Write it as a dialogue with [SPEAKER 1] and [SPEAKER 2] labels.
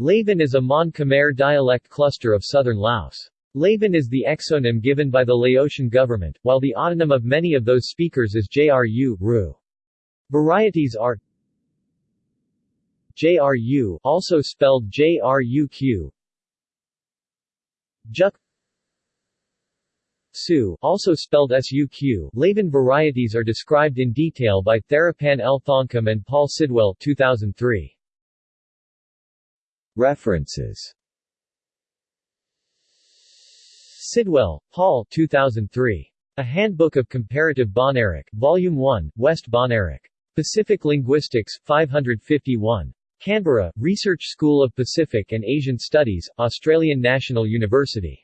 [SPEAKER 1] Laven is a Mon Khmer dialect cluster of southern Laos. Laven is the exonym given by the Laotian government, while the autonym of many of those speakers is Jru, Ru. Varieties are JRU also spelled JRUQ Juk Su also spelled SUQ Laven varieties are described in detail by Theraphan L. Thongkum and Paul Sidwell 2003. References Sidwell, Paul 2003. A Handbook of Comparative Bahnaric, Volume 1, West Bahnaric. Pacific Linguistics, 551. Canberra, Research School of Pacific and Asian Studies, Australian National University.